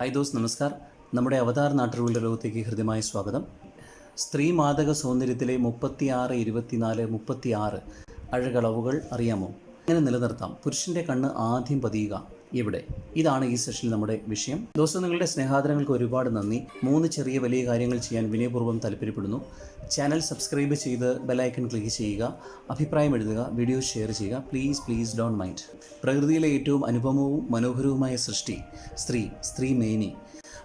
Hi those നമസ്കാർ. നമ്മുടെ അവതാർ നാട്ടുകളുടെ ലോകത്തേക്ക് ഹൃദ്യമായ സ്വാഗതം. സ്ത്രീ മാതക സൗന്ദര്യത്തിലെ മുപ്പത്തിയാറ് ഇരുപത്തിനാല് മുപ്പത്തിയാറ് അഴകളവുകൾ അറിയാമോ? അങ്ങനെ നിലനിർത്താം? പുരുഷന്റെ കണ്ണ് ആദ്യം പതിയുക. എവിടെ ഇതാണ് ഈ സെഷനിൽ നമ്മുടെ വിഷയം. ദോസ്തം നിങ്ങളുടെ സ്നേഹാദരങ്ങൾക്ക് ഒരുപാട് നന്ദി. മൂന്ന് ചെറിയ വലിയ കാര്യങ്ങൾ ചെയ്യാൻ വിനയപൂർവം താല്പര്യപ്പെടുന്നു. ചാനൽ സബ്സ്ക്രൈബ് ചെയ്ത് ബെലൈക്കൺ ക്ലിക്ക് ചെയ്യുക. അഭിപ്രായം എഴുതുക. വീഡിയോ ഷെയർ ചെയ്യുക. പ്ലീസ് പ്ലീസ് ഡോൺ മൈൻഡ് പ്രകൃതിയിലെ ഏറ്റവും അനുപമവും മനോഹരവുമായ സൃഷ്ടി. സ്ത്രീ. സ്ത്രീ മേനി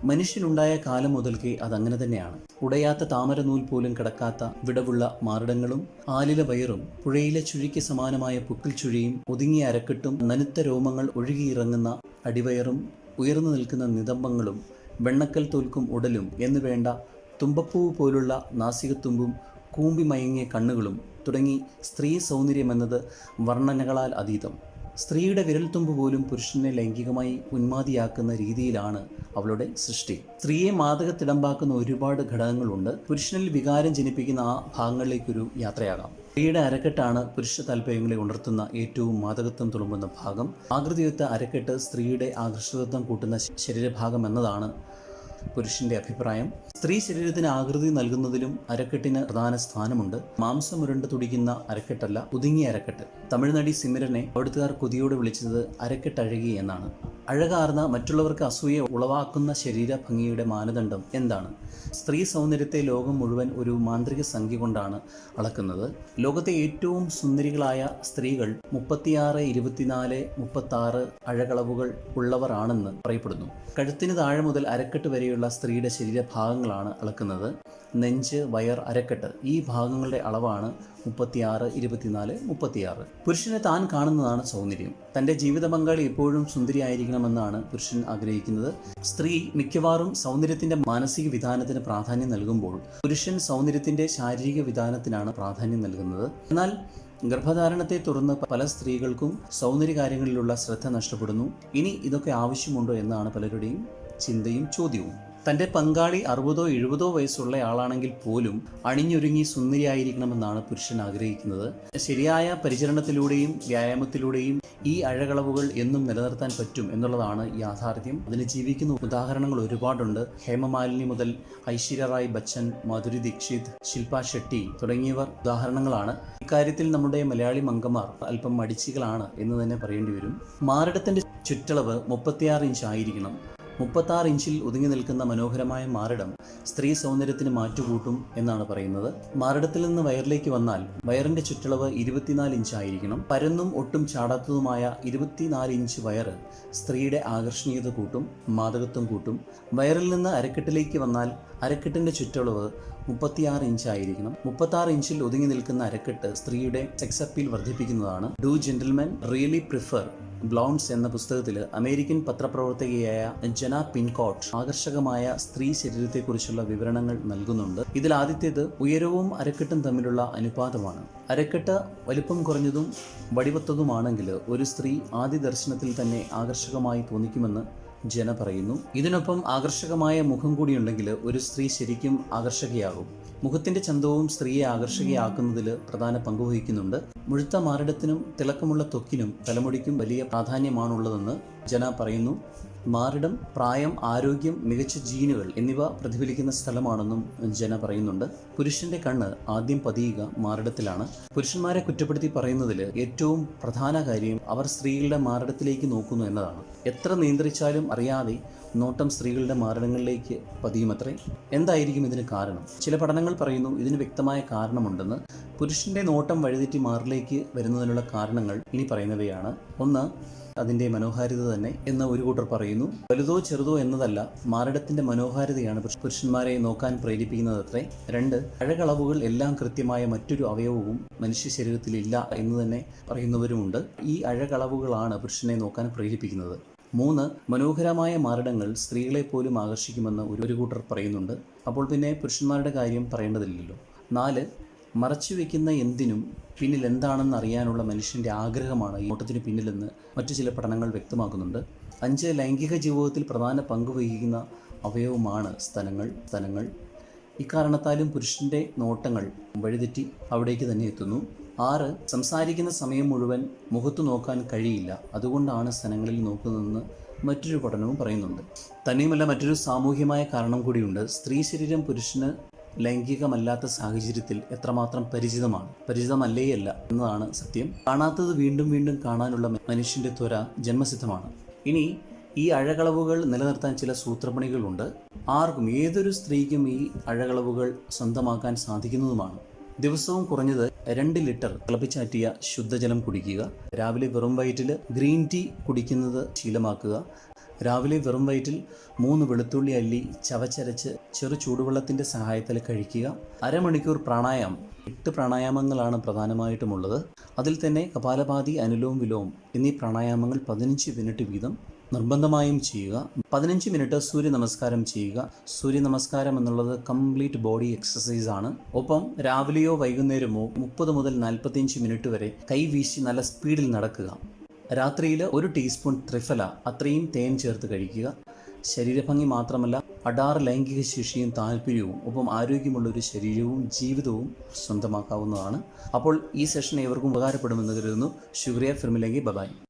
മനുഷ്യനുണ്ടായ കാലം മുതൽക്കേ അതങ്ങനെ തന്നെയാണ്. ഉടയാത്ത താമരനൂൽ പോലും കിടക്കാത്ത വിടവുള്ള മാറിടങ്ങളും ആലില വയറും പുഴയിലെ ചുഴിക്ക് സമാനമായ പുക്കിൽ ചുഴിയും ഒതുങ്ങിയ അരക്കെട്ടും നനുത്ത രോമങ്ങൾ ഒഴുകിയിറങ്ങുന്ന അടിവയറും ഉയർന്നു നിൽക്കുന്ന നിതംബങ്ങളും വെണ്ണക്കൽ തോൽക്കും ഉടലും എന്നു വേണ്ട തുമ്പപ്പൂവ് പോലുള്ള നാസികത്തുമ്പും കൂമ്പി മയങ്ങിയ കണ്ണുകളും തുടങ്ങി സ്ത്രീ സൗന്ദര്യമെന്നത് വർണനകളാൽ അതീതം. സ്ത്രീയുടെ വിരൽത്തുമ്പ് പോലും പുരുഷനെ ലൈംഗികമായി ഉന്മാതിയാക്കുന്ന രീതിയിലാണ് അവളുടെ സൃഷ്ടി. സ്ത്രീയെ മാതകത്തിടമ്പാക്കുന്ന ഒരുപാട് ഘടകങ്ങളുണ്ട്. പുരുഷനിൽ വികാരം ജനിപ്പിക്കുന്ന ആ ഭാഗങ്ങളിലേക്കൊരു യാത്രയാകാം. സ്ത്രീയുടെ അരക്കെട്ടാണ് പുരുഷ താല്പര്യങ്ങളെ ഉണർത്തുന്ന ഏറ്റവും മാതകത്വം തുളുമ്പുന്ന ഭാഗം. ആകൃതിയൊത്ത അരക്കെട്ട് സ്ത്രീയുടെ ആകർഷകത്വം കൂട്ടുന്ന ശരീരഭാഗം എന്നതാണ് പുരുഷന്റെ അഭിപ്രായം. സ്ത്രീ ശരീരത്തിന് ആകൃതി നൽകുന്നതിലും അരക്കെട്ടിന് പ്രധാന സ്ഥാനമുണ്ട്. മാംസം ഉരുണ്ട് തുടിക്കുന്ന അരക്കെട്ടല്ല ഒതുങ്ങിയ അരക്കെട്ട്. തമിഴ്നാടി സിമിരനെ അവിടുത്തുകാർ കൊതിയോട് വിളിച്ചത് അരക്കെട്ടഴകി എന്നാണ്. അഴകാർന്ന മറ്റുള്ളവർക്ക് അസൂയ ഉളവാക്കുന്ന ശരീര ഭംഗിയുടെ മാനദണ്ഡം എന്താണ്? സ്ത്രീ സൗന്ദര്യത്തെ ലോകം മുഴുവൻ ഒരു മാന്ത്രിക സംഖ്യ കൊണ്ടാണ് അളക്കുന്നത്. ലോകത്തെ ഏറ്റവും സുന്ദരികളായ സ്ത്രീകൾ മുപ്പത്തിയാറ് ഇരുപത്തിനാല് മുപ്പത്താറ് അഴകളവുകൾ ഉള്ളവരാണെന്ന് പറയപ്പെടുന്നു. കഴുത്തിന് താഴെ മുതൽ അരക്കെട്ട് വരെയുള്ള സ്ത്രീയുടെ ശരീരഭാഗങ്ങളാണ് അളക്കുന്നത്. നെഞ്ച് വയർ അരക്കെട്ട് ഈ ഭാഗങ്ങളുടെ അളവാണ് മുപ്പത്തിയാറ് ഇരുപത്തിനാല് മുപ്പത്തിയാറ്. പുരുഷനെ താൻ കാണുന്നതാണ് സൗന്ദര്യം. തന്റെ ജീവിത പങ്കാളി എപ്പോഴും സുന്ദരിയായിരിക്കണമെന്നാണ് പുരുഷൻ ആഗ്രഹിക്കുന്നത്. സ്ത്രീ മിക്കവാറും സൗന്ദര്യത്തിന്റെ മാനസിക വിധാനത്തിന് പ്രാധാന്യം നൽകുമ്പോൾ പുരുഷൻ സൗന്ദര്യത്തിന്റെ ശാരീരിക വിധാനത്തിനാണ് പ്രാധാന്യം നൽകുന്നത്. എന്നാൽ ഗർഭധാരണത്തെ തുടർന്ന് പല സ്ത്രീകൾക്കും സൗന്ദര്യ കാര്യങ്ങളിലുള്ള ശ്രദ്ധ നഷ്ടപ്പെടുന്നു. ഇനി ഇതൊക്കെ ആവശ്യമുണ്ടോ എന്നാണ് പലരുടെയും ചിന്തയും ചോദ്യവും. തന്റെ പങ്കാളി അറുപതോ എഴുപതോ വയസ്സുള്ള ആളാണെങ്കിൽ പോലും അണിഞ്ഞൊരുങ്ങി സുന്ദരിയായിരിക്കണമെന്നാണ് പുരുഷൻ ആഗ്രഹിക്കുന്നത്. ശരിയായ പരിചരണത്തിലൂടെയും വ്യായാമത്തിലൂടെയും ഈ അഴകളവുകൾ എന്നും നിലനിർത്താൻ പറ്റും എന്നുള്ളതാണ് യാഥാർത്ഥ്യം. അതിന് ജീവിക്കുന്ന ഉദാഹരണങ്ങൾ ഒരുപാടുണ്ട്. ഹേമമാലിനി മുതൽ ഐശ്വര്യ റായ് ബച്ചൻ മധുരി ദീക്ഷിത് ശില്പ ഷെട്ടി തുടങ്ങിയവർ ഉദാഹരണങ്ങളാണ്. ഇക്കാര്യത്തിൽ നമ്മുടെ മലയാളി മംഗമാർ അല്പം മടിച്ചികളാണ് എന്ന് തന്നെ പറയേണ്ടി വരും. മാറിടത്തിന്റെ ചുറ്റളവ് മുപ്പത്തിയാറ് ഇഞ്ച് ആയിരിക്കണം. മുപ്പത്താറ് ഇഞ്ചിൽ ഒതുങ്ങി നിൽക്കുന്ന മനോഹരമായ മാറിടം സ്ത്രീ സൗന്ദര്യത്തിന് മാറ്റുകൂട്ടും എന്നാണ് പറയുന്നത്. മാറിടത്തിൽ നിന്ന് വയറിലേക്ക് വന്നാൽ വയറിന്റെ ചുറ്റളവ് ഇരുപത്തിനാല് ഇഞ്ച് ആയിരിക്കണം. പരന്നും ഒട്ടും ചാടാത്തതുമായ ഇരുപത്തിനാല് ഇഞ്ച് വയറ് സ്ത്രീയുടെ ആകർഷണീയത കൂട്ടും മാതകത്വം കൂട്ടും. വയറിൽ നിന്ന് അരക്കെട്ടിലേക്ക് വന്നാൽ അരക്കെട്ടിന്റെ ചുറ്റളവ് മുപ്പത്തിയാറ് ഇഞ്ച് ആയിരിക്കണം. മുപ്പത്താറ് ഇഞ്ചിൽ ഒതുങ്ങി നിൽക്കുന്ന അരക്കെട്ട് സ്ത്രീയുടെ sex appeal വർദ്ധിപ്പിക്കുന്നതാണ്. Do gentlemen really prefer blondes എന്ന പുസ്തകത്തിൽ അമേരിക്കൻ പത്രപ്രവർത്തകയായ ജന പിൻകോട്ട് ആകർഷകമായ സ്ത്രീ ശരീരത്തെക്കുറിച്ചുള്ള വിവരണങ്ങൾ നൽകുന്നുണ്ട്. ഇതിൽ ആദ്യത്തേത് ഉയരവും അരക്കെട്ടും തമ്മിലുള്ള അനുപാതമാണ്. അരക്കെട്ട് വലിപ്പം കുറഞ്ഞതും വടിവത്തതുമാണെങ്കിൽ ഒരു സ്ത്രീ ആദ്യ ദർശനത്തിൽ തന്നെ ആകർഷകമായി തോന്നിക്കുമെന്ന് ജന പറയുന്നു. ഇതിനൊപ്പം ആകർഷകമായ മുഖം കൂടിയുണ്ടെങ്കിൽ ഒരു സ്ത്രീ ശരിക്കും ആകർഷകയാകും. മുഖത്തിന്റെ ചന്തവും സ്ത്രീയെ ആകർഷകയാക്കുന്നതിൽ പ്രധാന പങ്ക് വഹിക്കുന്നുണ്ട്. മുഴുത്ത മാറിടത്തിനും തിളക്കമുള്ള തൊക്കിനും തലമുടിക്കും വലിയ പ്രാധാന്യമാണുള്ളതെന്ന് ജന പറയുന്നു. മാറിടം പ്രായം ആരോഗ്യം മികച്ച ജീനുകൾ എന്നിവ പ്രതിഫലിക്കുന്ന സ്ഥലമാണെന്നും ജന പറയുന്നുണ്ട്. പുരുഷന്റെ കണ്ണ് ആദ്യം പതിയുക മാറിടത്തിലാണ്. പുരുഷന്മാരെ കുറ്റപ്പെടുത്തി പറയുന്നതിൽ ഏറ്റവും പ്രധാന കാര്യം അവർ സ്ത്രീകളുടെ മാറിടത്തിലേക്ക് നോക്കുന്നു എന്നതാണ്. എത്ര നിയന്ത്രിച്ചാലും അറിയാതെ നോട്ടം സ്ത്രീകളുടെ മാരണങ്ങളിലേക്ക് പതിയുമത്രേ? എന്തായിരിക്കും ഇതിന് കാരണം? ചില പഠനങ്ങൾ പറയുന്നു ഇതിന് വ്യക്തമായ കാരണമുണ്ടെന്ന്. പുരുഷന്റെ നോട്ടം വഴിതെറ്റി മാറിലേക്ക് വരുന്നതിനുള്ള കാരണങ്ങൾ ഇനി പറയുന്നവയാണ്. ഒന്ന് അതിന്റെ മനോഹാരിത തന്നെ എന്ന് ഒരു കൂട്ടർ പറയുന്നു. വലുതോ ചെറുതോ എന്നതല്ല മാരടത്തിന്റെ മനോഹാരിതയാണ് പുരുഷന്മാരെ നോക്കാൻ പ്രേരിപ്പിക്കുന്നത് അത്രേ രണ്ട് അഴകളവുകൾ എല്ലാം കൃത്യമായ മറ്റൊരു അവയവവും മനുഷ്യ ശരീരത്തിൽ ഇല്ല എന്ന് തന്നെ പറയുന്നവരുമുണ്ട്. ഈ അഴകളവുകളാണ് പുരുഷനെ നോക്കാൻ പ്രേരിപ്പിക്കുന്നത്. മൂന്ന് മനോഹരമായ മാറിടങ്ങൾ സ്ത്രീകളെ പോലും ആകർഷിക്കുമെന്ന് ഒരു ഒരു കൂട്ടർ പറയുന്നുണ്ട്. അപ്പോൾ പിന്നെ പുരുഷന്മാരുടെ കാര്യം പറയേണ്ടതില്ലല്ലോ. നാല് മറച്ചു വയ്ക്കുന്ന എന്തിനും പിന്നിൽ എന്താണെന്ന് അറിയാനുള്ള മനുഷ്യന്റെ ആഗ്രഹമാണ് ഈ ഓട്ടത്തിന് പിന്നിലെന്ന് മറ്റു ചില പഠനങ്ങൾ വ്യക്തമാക്കുന്നുണ്ട്. അഞ്ച് ലൈംഗിക ജീവിതത്തിൽ പ്രധാന പങ്ക് വഹിക്കുന്ന അവയവമാണ് സ്ഥലങ്ങൾ സ്ഥലങ്ങൾ. ഇക്കാരണത്താലും പുരുഷന്റെ നോട്ടങ്ങൾ വഴിതെറ്റി അവിടേക്ക് തന്നെ എത്തുന്നു. ആറ് സംസാരിക്കുന്ന സമയം മുഴുവൻ മുഖത്ത് നോക്കാൻ കഴിയില്ല. അതുകൊണ്ടാണ് സ്ഥലങ്ങളിൽ നോക്കുന്നതെന്ന് മറ്റൊരു പഠനവും പറയുന്നുണ്ട്. തന്നെയുമല്ല മറ്റൊരു സാമൂഹ്യമായ കാരണം കൂടിയുണ്ട്. സ്ത്രീ ശരീരം പുരുഷന് ലൈംഗികമല്ലാത്ത സാഹചര്യത്തിൽ എത്രമാത്രം പരിചിതമാണ്? പരിചിതമല്ലേയല്ല എന്നതാണ് സത്യം. കാണാത്തത് വീണ്ടും വീണ്ടും കാണാനുള്ള മനുഷ്യന്റെ ത്വര ജന്മസിദ്ധമാണ്. ഇനി ഈ അഴകളവുകൾ നിലനിർത്താൻ ചില സൂത്രപ്പണികളുണ്ട്. ആർക്കും ഏതൊരു സ്ത്രീക്കും ഈ അഴകളവുകൾ സ്വന്തമാക്കാൻ സാധിക്കുന്നതുമാണ്. ദിവസവും കുറഞ്ഞത് രണ്ട് ലിറ്റർ തിളപ്പിച്ചാറ്റിയ ശുദ്ധജലം കുടിക്കുക. രാവിലെ വെറും വയറ്റിൽ ഗ്രീൻ ടീ കുടിക്കുന്നത് ശീലമാക്കുക. രാവിലെ വെറും വയറ്റിൽ മൂന്ന് വെളുത്തുള്ളി അല്ലി ചവച്ചരച്ച് ചെറു ചൂടുവെള്ളത്തിന്റെ സഹായത്തിൽ കഴിക്കുക. അരമണിക്കൂർ പ്രാണായാമം എട്ട് പ്രാണായാമങ്ങളാണ് പ്രധാനമായിട്ടുമുള്ളത്. അതിൽ തന്നെ കപാലപാതി അനുലോം വിലോം എന്നീ പ്രാണായാമങ്ങൾ പതിനഞ്ച് മിനിറ്റ് വീതം നിർബന്ധമായും ചെയ്യുക. പതിനഞ്ച് മിനിറ്റ് സൂര്യ നമസ്കാരം ചെയ്യുക. സൂര്യ നമസ്കാരം എന്നുള്ളത് കംപ്ലീറ്റ് ബോഡി എക്സസൈസ് ആണ്. ഒപ്പം രാവിലെയോ വൈകുന്നേരമോ മുപ്പത് മുതൽ നാൽപ്പത്തിയഞ്ച് മിനിറ്റ് വരെ കൈ വീശി നല്ല സ്പീഡിൽ നടക്കുക. രാത്രിയിൽ ഒരു ടീസ്പൂൺ ത്രിഫല അത്രയും തേൻ ചേർത്ത് കഴിക്കുക. ശരീരഭംഗി മാത്രമല്ല അടാർ ലൈംഗിക ശേഷിയും താല്പര്യവും ഒപ്പം ആരോഗ്യമുള്ള ഒരു ശരീരവും ജീവിതവും സ്വന്തമാക്കാവുന്നതാണ്. അപ്പോൾ ഈ സെഷൻ ഏവർക്കും ഉപകാരപ്പെടുമെന്ന് കരുതുന്നു. ശുക്രിയ. ഫിർമിലെങ്കിൽ ബബായ്